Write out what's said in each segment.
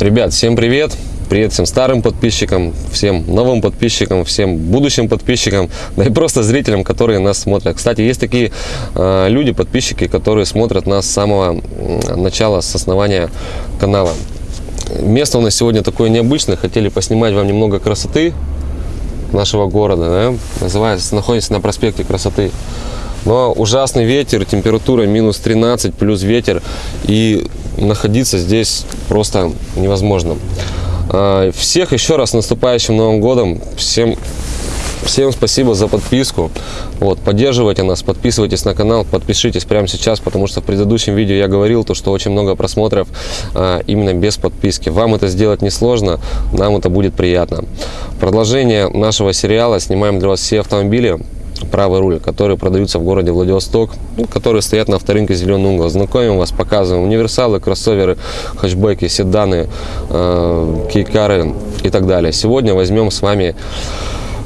Ребят, всем привет! Привет всем старым подписчикам, всем новым подписчикам, всем будущим подписчикам, да и просто зрителям, которые нас смотрят. Кстати, есть такие э, люди, подписчики, которые смотрят нас с самого начала, с основания канала. Место у нас сегодня такое необычное, хотели поснимать вам немного красоты нашего города, да? называется, находится на проспекте красоты. Но ужасный ветер, температура минус 13, плюс ветер, и находиться здесь просто невозможно. А, всех еще раз наступающим Новым Годом. Всем, всем спасибо за подписку. Вот, поддерживайте нас, подписывайтесь на канал, подпишитесь прямо сейчас, потому что в предыдущем видео я говорил, то, что очень много просмотров а, именно без подписки. Вам это сделать несложно, нам это будет приятно. Продолжение нашего сериала. Снимаем для вас все автомобили правый руль, которые продаются в городе Владивосток, ну, которые стоят на авторынке «Зеленый угол». Знакомим вас, показываем универсалы, кроссоверы, хэтчбеки, седаны, э, кейкары и так далее. Сегодня возьмем с вами,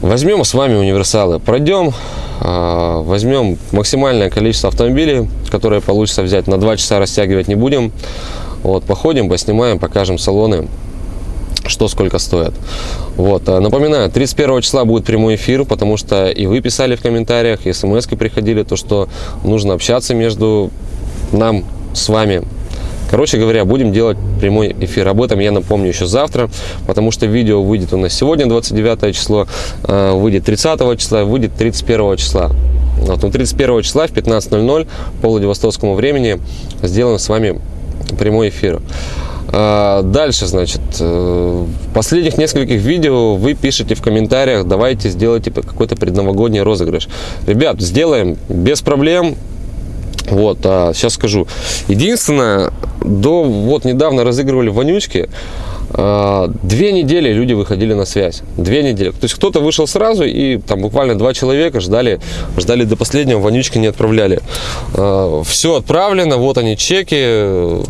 возьмем с вами универсалы, пройдем, э, возьмем максимальное количество автомобилей, которые получится взять, на 2 часа растягивать не будем. Вот, походим, поснимаем, покажем салоны что сколько стоит. Вот. А, напоминаю, 31 числа будет прямой эфир, потому что и вы писали в комментариях, и смс приходили, то что нужно общаться между нам с вами. Короче говоря, будем делать прямой эфир. Об этом я напомню еще завтра, потому что видео выйдет у нас сегодня, 29 число, а, выйдет 30 числа, выйдет 31 числа. Вот, ну, 31 числа в 15.00 по Владивостокскому времени сделаем с вами прямой эфир. А, дальше, значит, э, в последних нескольких видео вы пишете в комментариях, давайте сделайте какой-то предновогодний розыгрыш. Ребят, сделаем без проблем. Вот, а сейчас скажу. Единственное, до вот недавно разыгрывали вонючки. А, две недели люди выходили на связь. Две недели. То есть кто-то вышел сразу, и там буквально два человека ждали, ждали до последнего, вонючки не отправляли. А, Все отправлено, вот они чеки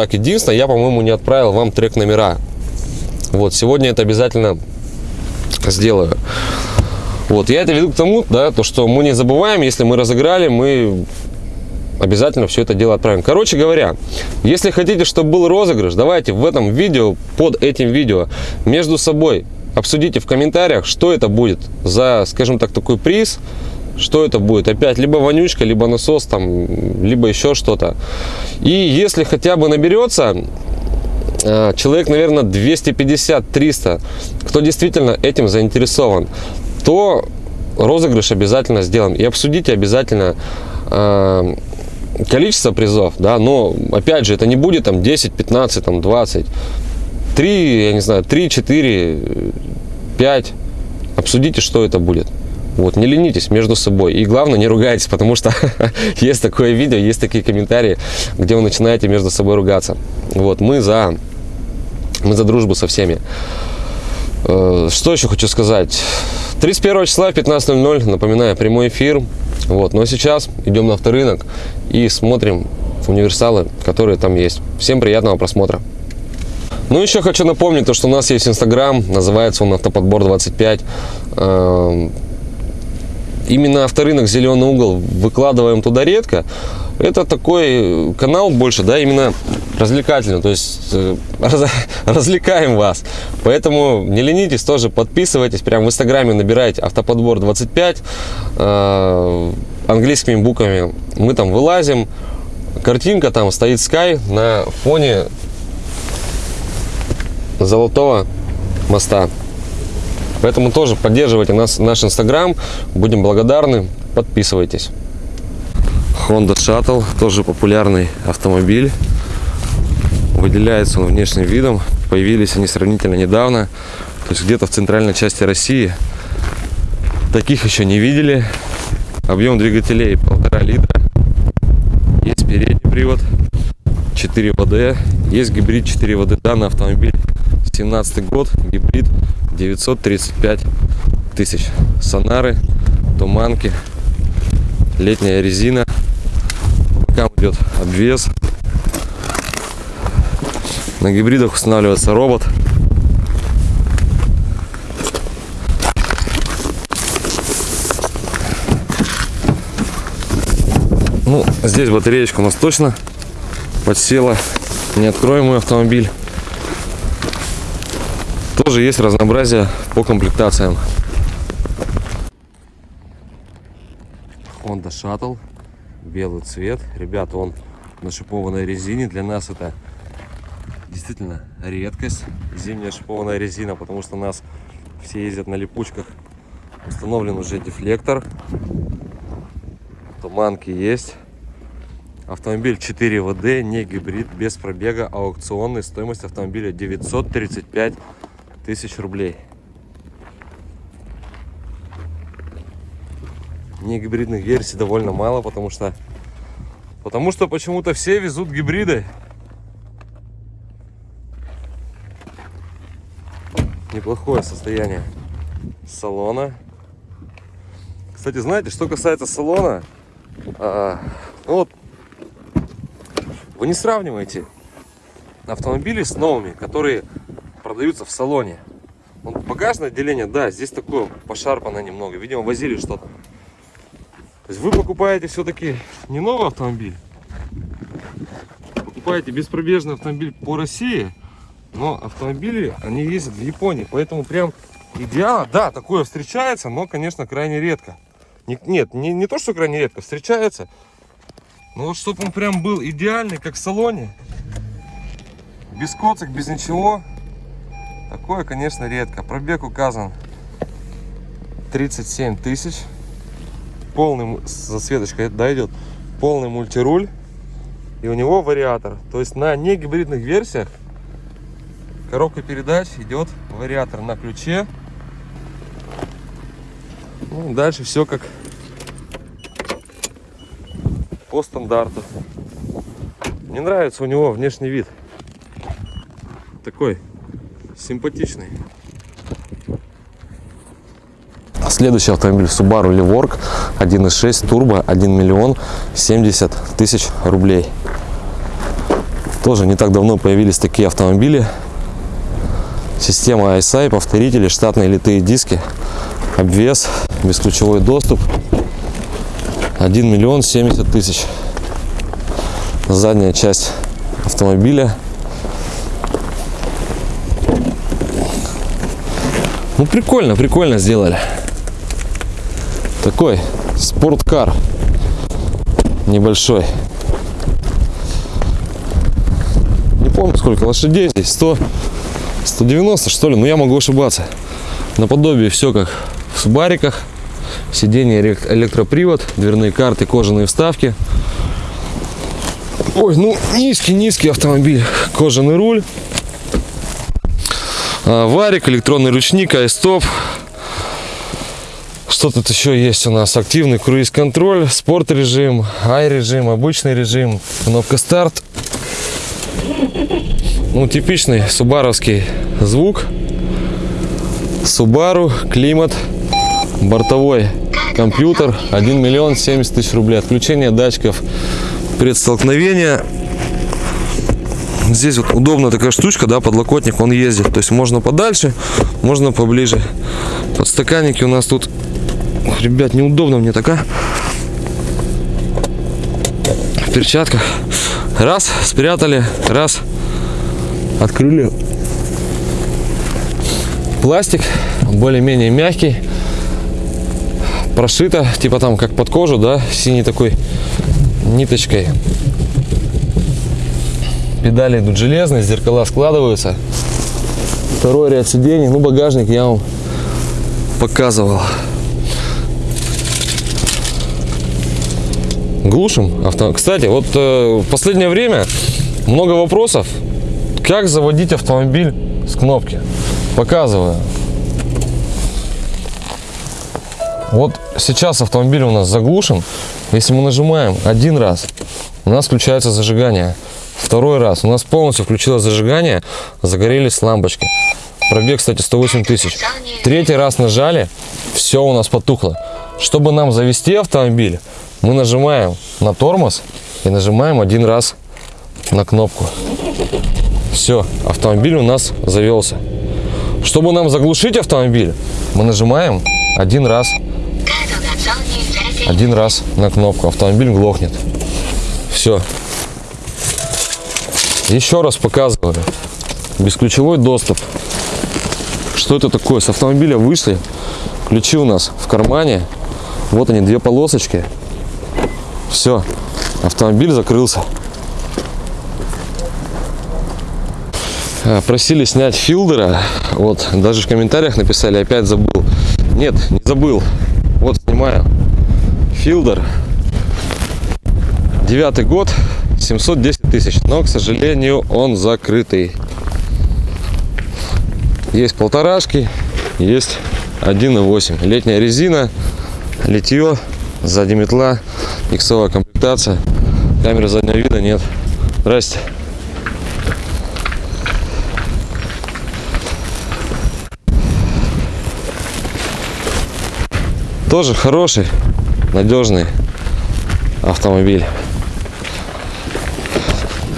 так, единственное, я, по-моему, не отправил вам трек номера. Вот, сегодня это обязательно сделаю. Вот, я это веду к тому, да, то, что мы не забываем, если мы разыграли, мы обязательно все это дело отправим. Короче говоря, если хотите, чтобы был розыгрыш, давайте в этом видео, под этим видео, между собой обсудите в комментариях, что это будет за, скажем так, такой приз, что это будет? Опять либо вонючка, либо насос, там, либо еще что-то. И если хотя бы наберется э, человек, наверное, 250-300, кто действительно этим заинтересован, то розыгрыш обязательно сделаем. И обсудите обязательно э, количество призов, да, но опять же, это не будет там 10, 15, там 20, 3, я не знаю, 3, 4, 5. Обсудите, что это будет. Вот, не ленитесь между собой. И главное, не ругайтесь, потому что есть такое видео, есть такие комментарии, где вы начинаете между собой ругаться. Вот, мы за, мы за дружбу со всеми. Э, что еще хочу сказать? 31 числа в 15.00, напоминаю, прямой эфир. Вот, но сейчас идем на авторынок и смотрим универсалы, которые там есть. Всем приятного просмотра. Ну, еще хочу напомнить, то, что у нас есть Инстаграм, называется он Автоподбор 25 именно авторынок «Зеленый угол» выкладываем туда редко. Это такой канал больше, да, именно развлекательный, то есть э, раз, развлекаем вас. Поэтому не ленитесь, тоже подписывайтесь, прямо в инстаграме набирайте автоподбор 25 э, английскими буквами. Мы там вылазим, картинка там стоит Sky на фоне золотого моста. Поэтому тоже поддерживайте нас, наш инстаграм. Будем благодарны. Подписывайтесь. Honda Shuttle, тоже популярный автомобиль. Выделяется он внешним видом. Появились они сравнительно недавно. То есть где-то в центральной части России. Таких еще не видели. Объем двигателей полтора литра. Есть передний привод. 4 ВД. Есть гибрид 4 ВД. Данный автомобиль 17 год. Гибрид 935 тысяч. Сонары, туманки, летняя резина. Бокам идет обвес. На гибридах устанавливается робот. Ну, здесь батареечка у нас точно подсела. Не откроем мой автомобиль. Тоже есть разнообразие по комплектациям. Honda Shuttle, белый цвет. Ребята, он на шипованной резине. Для нас это действительно редкость. Зимняя шипованная резина, потому что нас все ездят на липучках. Установлен уже дефлектор. Туманки есть. Автомобиль 4 ВД, не гибрид, без пробега, аукционный. Стоимость автомобиля 935 тысяч рублей. Не гибридных версий довольно мало, потому что потому что почему-то все везут гибриды. Неплохое состояние салона. Кстати, знаете, что касается салона, а, ну вот вы не сравниваете автомобили с новыми, которые продаются в салоне. Вот багажное отделение, да, здесь такое пошарпано немного. Видимо, возили что-то. То есть вы покупаете все-таки не новый автомобиль, покупаете беспробежный автомобиль по России, но автомобили, они ездят в Японии. Поэтому прям идеал, да, такое встречается, но, конечно, крайне редко. Нет, не, не то, что крайне редко, встречается. Но вот чтобы он прям был идеальный, как в салоне. Без коцик, без ничего. Такое, конечно, редко. Пробег указан 37 тысяч. Полный, засветочка да, идет. Полный мультируль. И у него вариатор. То есть на негибридных версиях коробка передач идет вариатор на ключе. Ну, дальше все как по стандарту. Мне нравится у него внешний вид. Такой симпатичный. Следующий автомобиль Subaru Levorg 1.6 турбо 1 миллион 70 тысяч рублей. Тоже не так давно появились такие автомобили. Система ISI, повторители, штатные литые диски, обвес, бесключевой доступ 1 миллион 70 тысяч. Задняя часть автомобиля. Ну, прикольно, прикольно сделали. Такой спорткар небольшой. Не помню, сколько лошадей здесь. 100, 190, что ли? Но я могу ошибаться. Наподобие все как в субариках. Сиденье электропривод, дверные карты, кожаные вставки. Ой, ну низкий-низкий автомобиль. Кожаный руль. А, варик, электронный ручник, айстоп. Что тут еще есть у нас? Активный круиз-контроль, спорт-режим, ай-режим, обычный режим, кнопка старт. Ну, типичный субаровский звук. Subaru, климат, бортовой компьютер 1 миллион 70 тысяч рублей отключение датчиков предстолкновения здесь вот удобная такая штучка да подлокотник он ездит. То есть можно подальше можно поближе. Подстаканники у нас тут. Ох, ребят неудобно мне такая в перчатках раз спрятали. Раз. Открыли. Пластик. Более-менее мягкий. Прошито, типа там как под кожу, да, синей такой ниточкой. Педали идут железные, зеркала складываются. Второй ряд сидений, ну багажник я вам показывал. Глушим авто. Кстати, вот э, в последнее время много вопросов, как заводить автомобиль с кнопки. Показываю. Вот сейчас автомобиль у нас заглушен. Если мы нажимаем один раз, у нас включается зажигание. Второй раз у нас полностью включилось зажигание, загорелись лампочки. Пробег, кстати, 108 тысяч. Третий раз нажали, все у нас потухло. Чтобы нам завести автомобиль, мы нажимаем на тормоз и нажимаем один раз на кнопку. Все, автомобиль у нас завелся. Чтобы нам заглушить автомобиль, мы нажимаем один раз один раз на кнопку, автомобиль глохнет. Все. Еще раз показываю. Бесключевой доступ. Что это такое? С автомобиля вышли, ключи у нас в кармане. Вот они, две полосочки. Все, автомобиль закрылся. А, Просили снять филдера. Вот, даже в комментариях написали, опять забыл. Нет, не забыл. Вот снимаю. Филдер. Девятый год, 710 тысяч. Но, к сожалению, он закрытый. Есть полторашки, есть 1.8. Летняя резина, литье, сзади метла, иксовая комплектация. Камеры заднего вида нет. Здрасте. Тоже хороший, надежный автомобиль.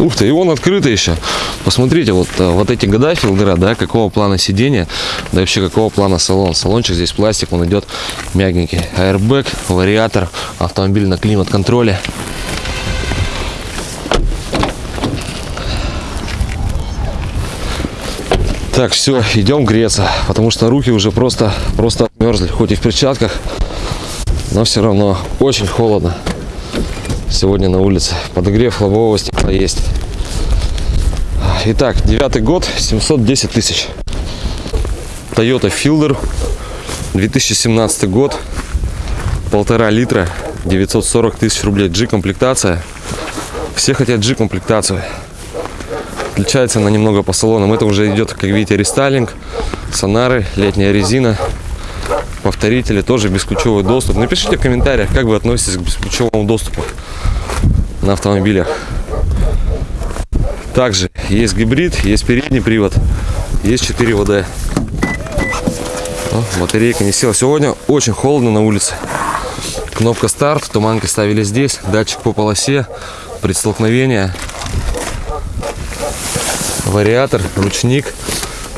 Ух ты, и он открытый еще. Посмотрите, вот, э, вот эти года филдера, да, какого плана сидения, да вообще какого плана салон. Салончик здесь пластик, он идет мягенький. Airbag, вариатор, автомобиль на климат-контроле. Так, все, идем греться, потому что руки уже просто, просто отмерзли, хоть и в перчатках, но все равно очень холодно сегодня на улице. Подогрев лобового стекла есть. Итак, девятый год, 710 тысяч. Toyota Fielder, 2017 год, полтора литра, 940 тысяч рублей. G-комплектация. Все хотят G-комплектацию. Отличается она немного по салонам. Это уже идет, как видите, рестайлинг, сонары, летняя резина, повторители, тоже бесключевой доступ. Напишите в комментариях, как вы относитесь к бесключевому доступу на автомобилях. Также есть гибрид, есть передний привод, есть 4 ВД. О, батарейка не села. Сегодня очень холодно на улице. Кнопка старт, туманки ставили здесь, датчик по полосе, предстолкновение, вариатор, ручник,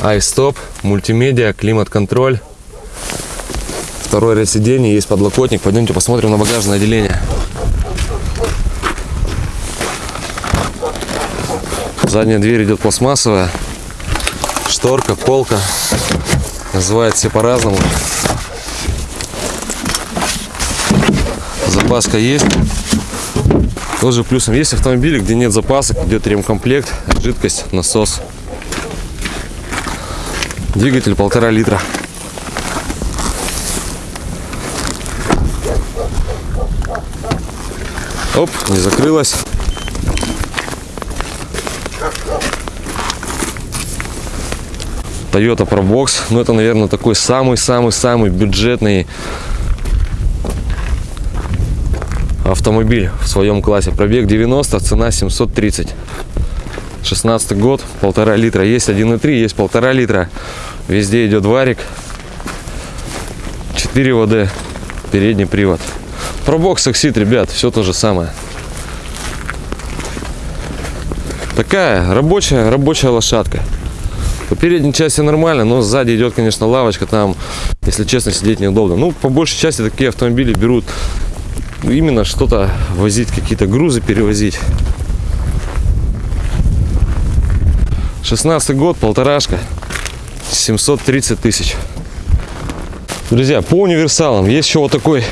айстоп, мультимедиа, климат-контроль. Второй ряд сидений, есть подлокотник. Пойдемте посмотрим на багажное отделение. Задняя дверь идет пластмассовая. Шторка, полка. Называют все по-разному. Запаска есть. Тоже плюсом. Есть автомобили, где нет запасок, идет ремкомплект, жидкость, насос. Двигатель полтора литра. Оп, не закрылась. Toyota Probox. Ну, это, наверное, такой самый-самый-самый бюджетный автомобиль в своем классе. Пробег 90, цена 730. 16 год, полтора литра. Есть 1,3, есть полтора литра. Везде идет варик. 4 ВД, передний привод. Пробокс Exit, ребят, все то же самое. Такая рабочая, рабочая лошадка. По передней части нормально, но сзади идет, конечно, лавочка. Там, если честно, сидеть неудобно. Ну, по большей части такие автомобили берут именно что-то возить, какие-то грузы перевозить. 16 год, полторашка, 730 тысяч. Друзья, по универсалам есть еще вот такой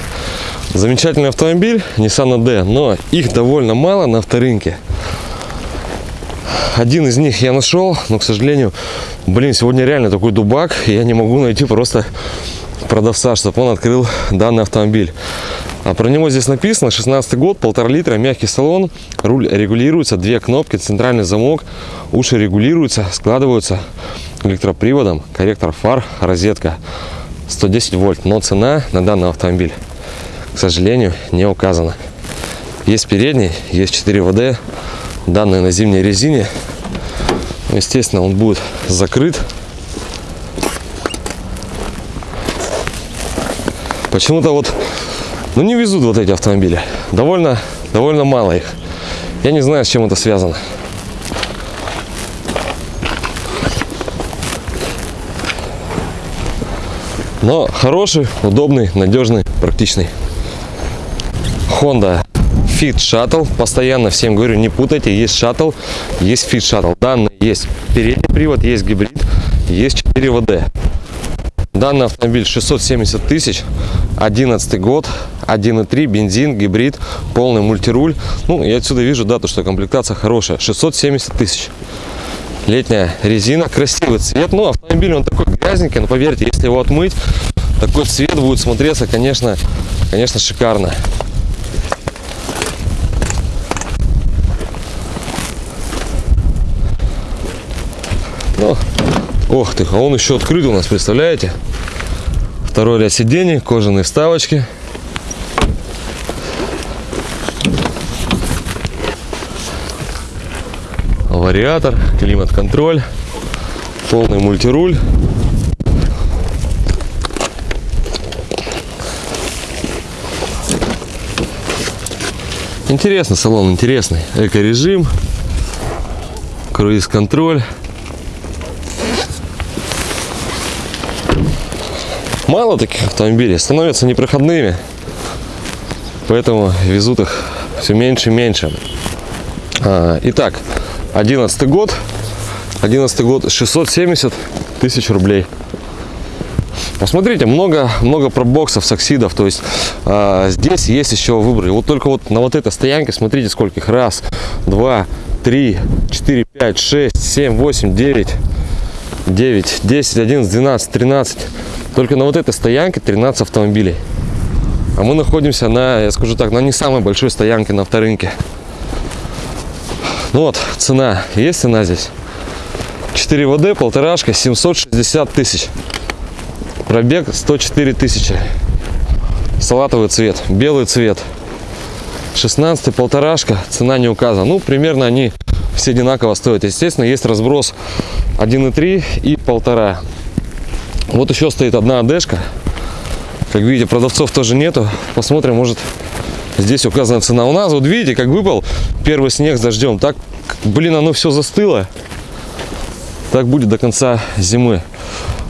замечательный автомобиль Nissan D, но их довольно мало на авторынке. Один из них я нашел, но, к сожалению, блин, сегодня реально такой дубак, и я не могу найти просто продавца, чтобы он открыл данный автомобиль. А про него здесь написано 16 год, полтора литра, мягкий салон, руль регулируется, две кнопки, центральный замок, уши регулируются, складываются электроприводом, корректор фар, розетка 110 вольт, но цена на данный автомобиль, к сожалению, не указана. Есть передний, есть 4 ВД, данные на зимней резине. Естественно, он будет закрыт. Почему-то вот, ну не везут вот эти автомобили. Довольно, довольно мало их. Я не знаю, с чем это связано. Но хороший, удобный, надежный, практичный. Honda Fit Shuttle. Постоянно всем говорю, не путайте. Есть Shuttle, есть Fit Shuttle. Данные есть передний привод, есть гибрид, есть 4 ВД. Данный автомобиль 670 тысяч, 11 год, 1.3, бензин, гибрид, полный мультируль. Ну, я отсюда вижу, да, то, что комплектация хорошая. 670 тысяч. Летняя резина, красивый цвет. Ну, автомобиль он такой грязненький, но поверьте, если его отмыть, такой цвет будет смотреться, конечно, конечно, шикарно. Ну, ох ты, а он еще открыт у нас, представляете? Второй ряд сидений, кожаные вставочки. Вариатор, климат-контроль, полный мультируль. Интересный салон, интересный. Эко-режим, круиз-контроль. Мало таких автомобилей, становятся непроходными. Поэтому везут их все меньше и меньше. А, итак, 11 год. 11 год 670 тысяч рублей. Посмотрите, много, много пробоксов, саксидов. То есть а, здесь есть еще выбор. Вот только вот на вот этой стоянке, смотрите, сколько их. Раз, два, три, четыре, пять, шесть, семь, восемь, девять, девять, десять, одиннадцать, двенадцать, тринадцать. Только на вот этой стоянке 13 автомобилей. А мы находимся на, я скажу так, на не самой большой стоянке на авторынке. Ну вот, цена. Есть цена здесь? 4 ВД, полторашка, 760 тысяч. Пробег 104 тысячи. Салатовый цвет, белый цвет. 16 полторашка, цена не указана. Ну, примерно они все одинаково стоят. Естественно, есть разброс 1,3 и полтора. Вот еще стоит одна адешка. Как видите, продавцов тоже нету. Посмотрим, может здесь указана цена. У нас, вот видите, как выпал первый снег с дождем. Так, блин, оно все застыло. Так будет до конца зимы.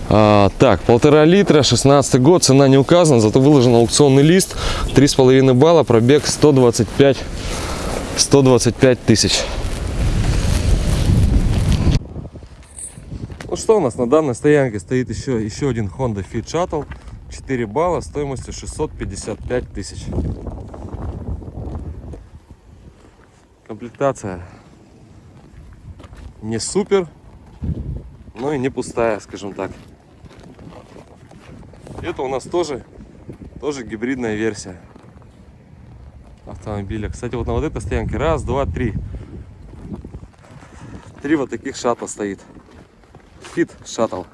А, так, полтора литра, 16 год, цена не указана, зато выложен аукционный лист. 3,5 балла, пробег 125, 125 тысяч. Что у нас на данной стоянке стоит еще, еще один Honda Fit Shuttle. 4 балла стоимостью 655 тысяч. Комплектация не супер, но и не пустая, скажем так. Это у нас тоже, тоже гибридная версия автомобиля. Кстати, вот на вот этой стоянке раз, два, три. Три вот таких шатла стоит. Fit Shuttle.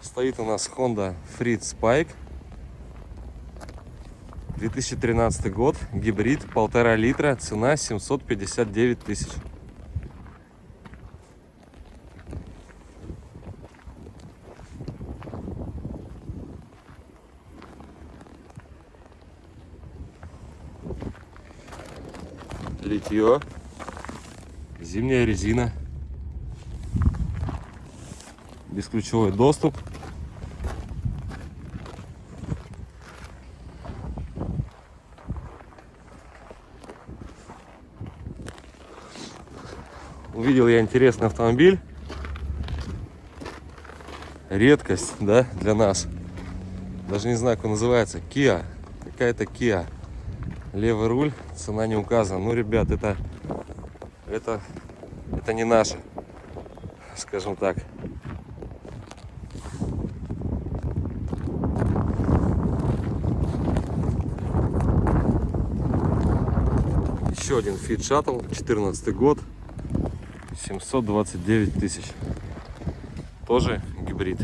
Стоит у нас Honda Freed Spike. 2013 год, гибрид, полтора литра, цена 759 тысяч. Литье, зимняя резина, бесключевой доступ. Увидел я интересный автомобиль. Редкость, да, для нас. Даже не знаю, как он называется. Kia. Какая-то Kia левый руль, цена не указана. Ну, ребят, это, это, это не наше, скажем так. Еще один Fit Shuttle, 14 год, 729 тысяч. Тоже гибрид.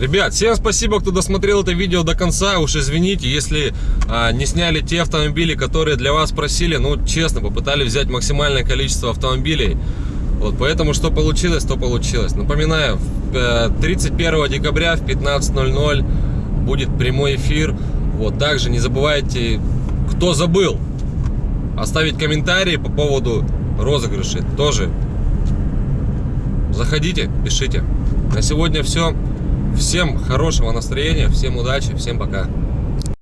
Ребят, всем спасибо, кто досмотрел это видео до конца. Уж извините, если а, не сняли те автомобили, которые для вас просили. Ну, честно, попытались взять максимальное количество автомобилей. Вот, поэтому что получилось, то получилось. Напоминаю, 31 э, декабря в 15.00 будет прямой эфир. Вот, также не забывайте, кто забыл, оставить комментарии по поводу розыгрышей. Тоже заходите, пишите. На сегодня все. Всем хорошего настроения, всем удачи, всем пока.